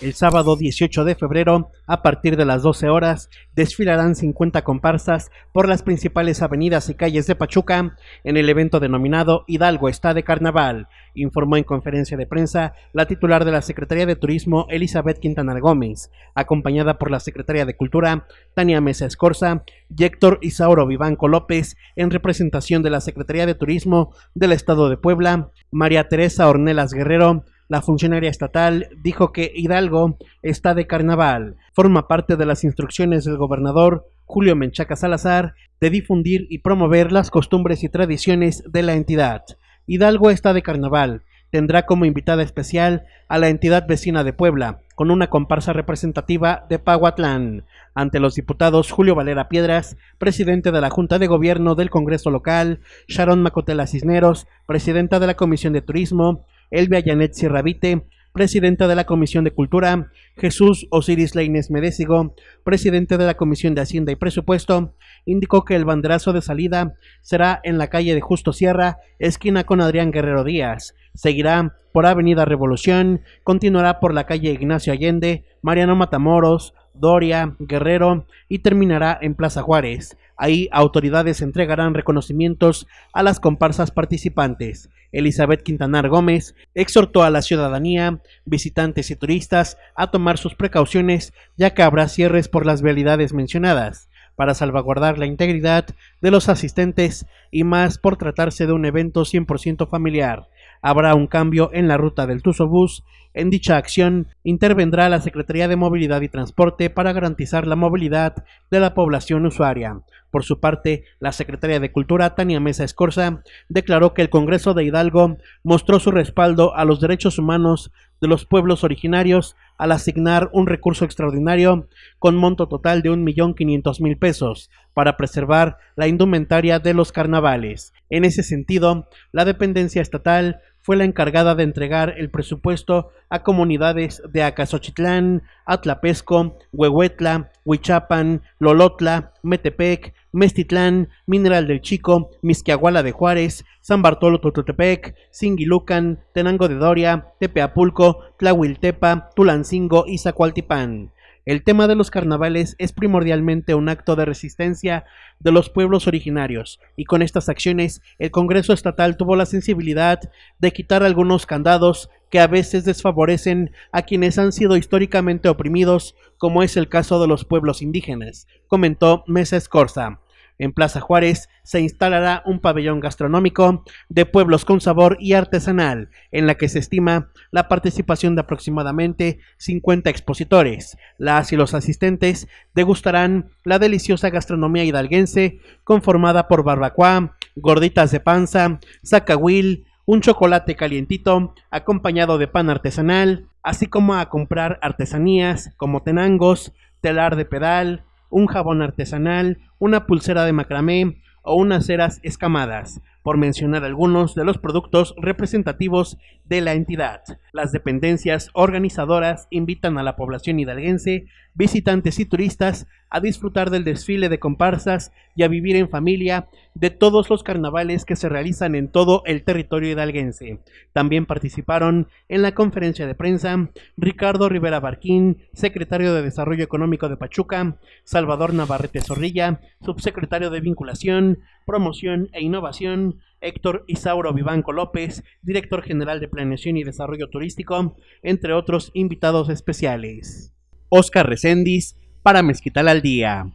El sábado 18 de febrero, a partir de las 12 horas, desfilarán 50 comparsas por las principales avenidas y calles de Pachuca en el evento denominado Hidalgo está de Carnaval, informó en conferencia de prensa la titular de la Secretaría de Turismo Elizabeth Quintana Gómez, acompañada por la Secretaria de Cultura Tania Mesa Escorza y Héctor Isauro Vivanco López, en representación de la Secretaría de Turismo del Estado de Puebla, María Teresa Ornelas Guerrero, la funcionaria estatal dijo que Hidalgo está de carnaval. Forma parte de las instrucciones del gobernador Julio Menchaca Salazar de difundir y promover las costumbres y tradiciones de la entidad. Hidalgo está de carnaval. Tendrá como invitada especial a la entidad vecina de Puebla, con una comparsa representativa de Pahuatlán. Ante los diputados Julio Valera Piedras, presidente de la Junta de Gobierno del Congreso Local, Sharon Macotela Cisneros, presidenta de la Comisión de Turismo, Elvia Janet Sierravite, presidenta de la Comisión de Cultura, Jesús Osiris Leines Medésigo, presidente de la Comisión de Hacienda y Presupuesto, indicó que el banderazo de salida será en la calle de Justo Sierra, esquina con Adrián Guerrero Díaz. Seguirá por Avenida Revolución, continuará por la calle Ignacio Allende, Mariano Matamoros, Doria, Guerrero y terminará en Plaza Juárez. Ahí autoridades entregarán reconocimientos a las comparsas participantes. Elizabeth Quintanar Gómez exhortó a la ciudadanía, visitantes y turistas a tomar sus precauciones ya que habrá cierres por las vialidades mencionadas para salvaguardar la integridad de los asistentes y más por tratarse de un evento 100% familiar. Habrá un cambio en la ruta del Bus. En dicha acción intervendrá la Secretaría de Movilidad y Transporte para garantizar la movilidad de la población usuaria. Por su parte, la Secretaría de Cultura, Tania Mesa Escorza, declaró que el Congreso de Hidalgo mostró su respaldo a los derechos humanos de los pueblos originarios al asignar un recurso extraordinario con monto total de 1.500.000 pesos para preservar la indumentaria de los carnavales. En ese sentido, la dependencia estatal fue la encargada de entregar el presupuesto a comunidades de Acasochitlán, Atlapesco, Huehuetla, Huichapan, Lolotla, Metepec, Mestitlán, Mineral del Chico, Misquiahuala de Juárez, San Bartolo Tototepec, Singilucan, Tenango de Doria, Tepeapulco, Tlahuiltepa, Tulancingo y Zacualtipán. El tema de los carnavales es primordialmente un acto de resistencia de los pueblos originarios, y con estas acciones el Congreso Estatal tuvo la sensibilidad de quitar algunos candados que a veces desfavorecen a quienes han sido históricamente oprimidos, como es el caso de los pueblos indígenas, comentó Mesa Escorza. En Plaza Juárez se instalará un pabellón gastronómico de pueblos con sabor y artesanal, en la que se estima la participación de aproximadamente 50 expositores. Las y los asistentes degustarán la deliciosa gastronomía hidalguense conformada por barbacoa, gorditas de panza, zacahuil, un chocolate calientito acompañado de pan artesanal, así como a comprar artesanías como tenangos, telar de pedal, un jabón artesanal, una pulsera de macramé o unas ceras escamadas por mencionar algunos de los productos representativos de la entidad. Las dependencias organizadoras invitan a la población hidalguense, visitantes y turistas a disfrutar del desfile de comparsas y a vivir en familia de todos los carnavales que se realizan en todo el territorio hidalguense. También participaron en la conferencia de prensa Ricardo Rivera Barquín, secretario de Desarrollo Económico de Pachuca, Salvador Navarrete Zorrilla, subsecretario de Vinculación, Promoción e Innovación, Héctor Isauro Vivanco López, director general de Planeación y Desarrollo Turístico, entre otros invitados especiales. Oscar Recendis, para Mezquital al Día.